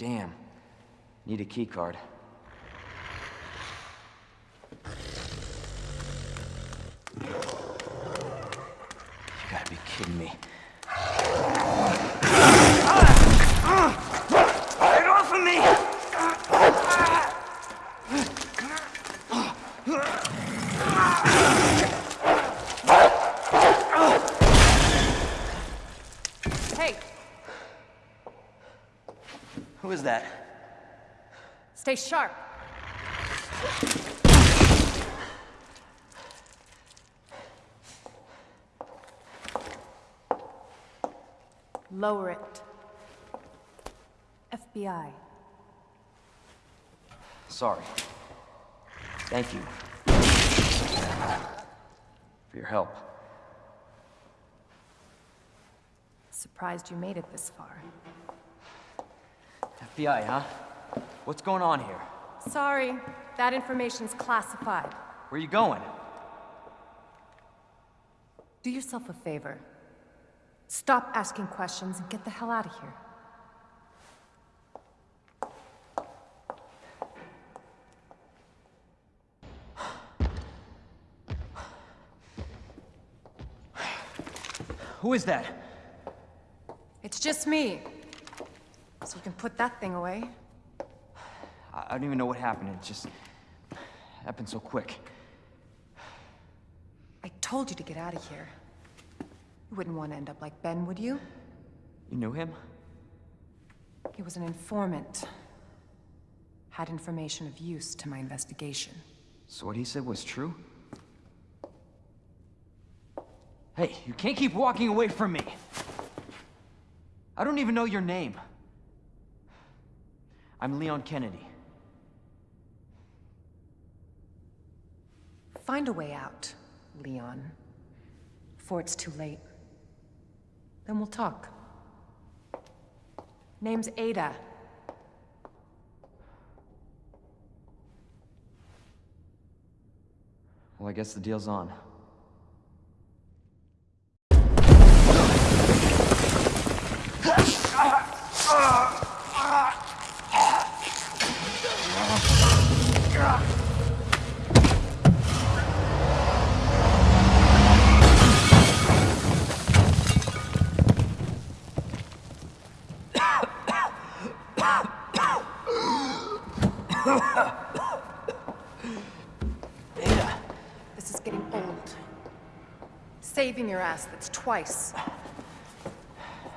Damn. Need a key card. You gotta be kidding me. Get off of me! Hey, Who is that? stay sharp. Lower it. FBI. Sorry. Thank you. For your help. Surprised you made it this far. FBI, huh? What's going on here? Sorry, that information's classified. Where are you going? Do yourself a favor. Stop asking questions and get the hell out of here. Who is that? It's just me. So you can put that thing away. I don't even know what happened. It just happened so quick. I told you to get out of here. You wouldn't want to end up like Ben, would you? You knew him? He was an informant. Had information of use to my investigation. So what he said was true? Hey, you can't keep walking away from me. I don't even know your name. I'm Leon Kennedy. Find a way out, Leon. Before it's too late. Then we'll talk. Name's Ada. Well, I guess the deal's on. Ass, that's twice.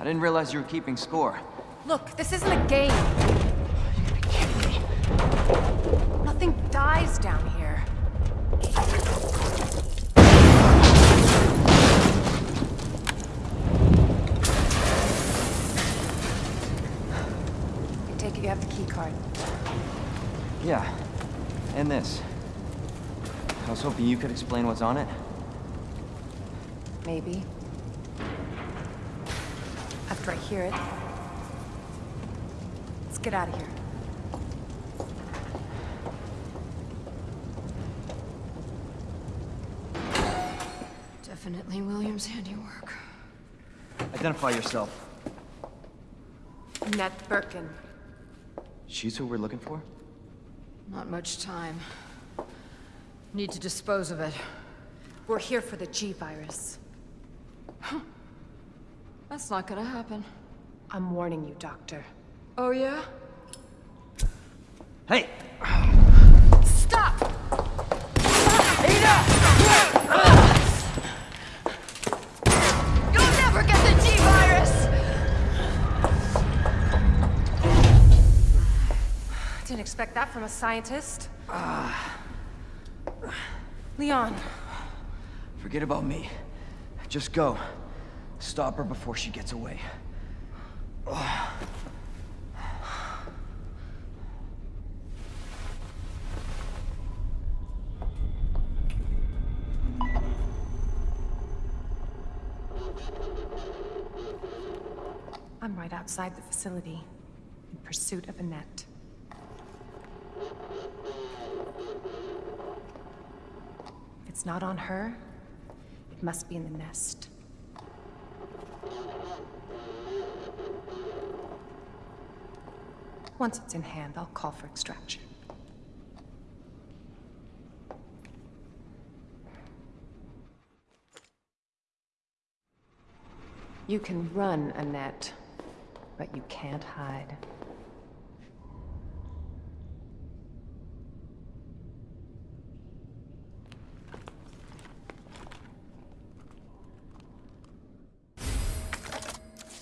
I didn't realize you were keeping score. Look, this isn't a game. You gotta be kidding me. Nothing dies down here. I take it you have the key card. Yeah, and this. I was hoping you could explain what's on it. Maybe. After I hear it. Let's get out of here. Definitely William's handiwork. Identify yourself. Annette Birkin. She's who we're looking for? Not much time. Need to dispose of it. We're here for the G-Virus. That's not gonna happen. I'm warning you, Doctor. Oh yeah? Hey! Stop! You'll never get the G-Virus! Didn't expect that from a scientist. Uh. Leon, Forget about me. Just go. Stop her before she gets away. I'm right outside the facility, in pursuit of Annette. It's not on her, it must be in the nest. Once it's in hand, I'll call for extraction. You can run, Annette, but you can't hide.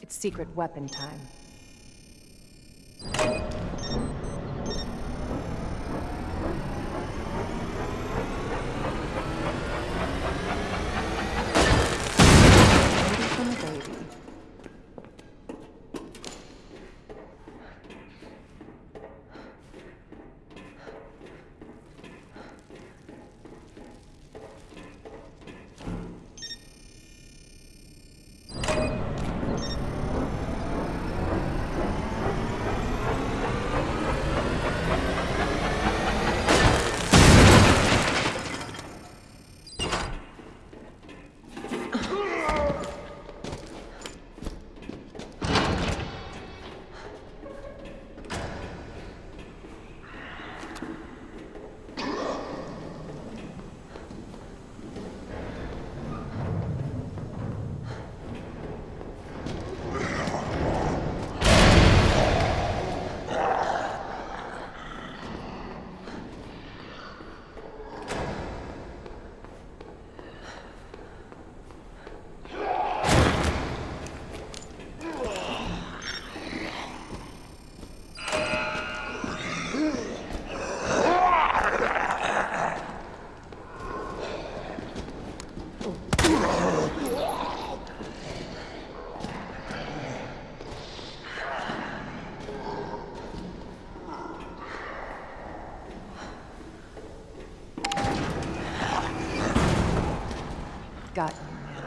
It's secret weapon time. Baby from a baby. Got you now.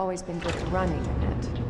Always been good at running, Annette. Give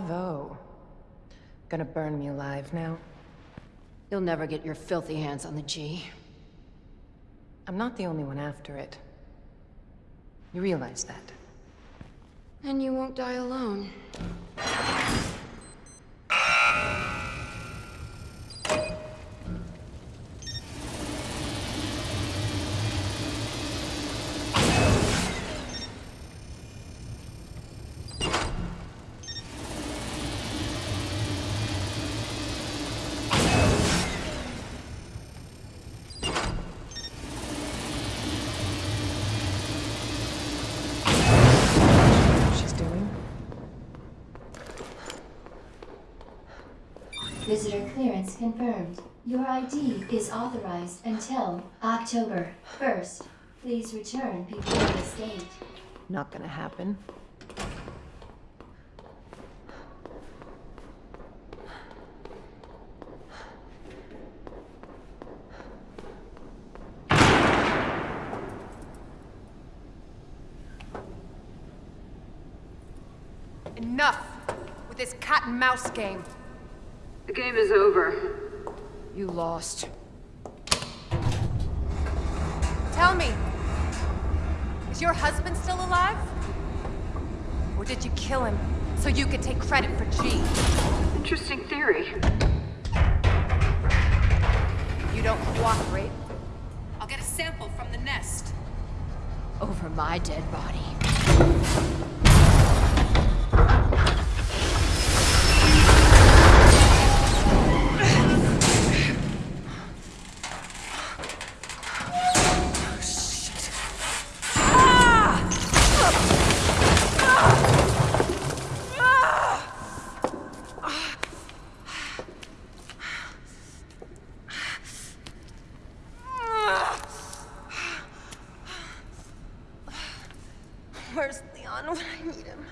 Bravo. Gonna burn me alive now? You'll never get your filthy hands on the G. I'm not the only one after it. You realize that? And you won't die alone. She's doing? Visitor clearance confirmed. Your ID is authorized until October 1st. Please return before this date. Not gonna happen. Enough with this cat and mouse game. The game is over. You lost. Tell me, Is your husband still alive? Or did you kill him so you could take credit for G? Interesting theory. You don't cooperate? I'll get a sample from the nest. Over my dead body. gone when I need him.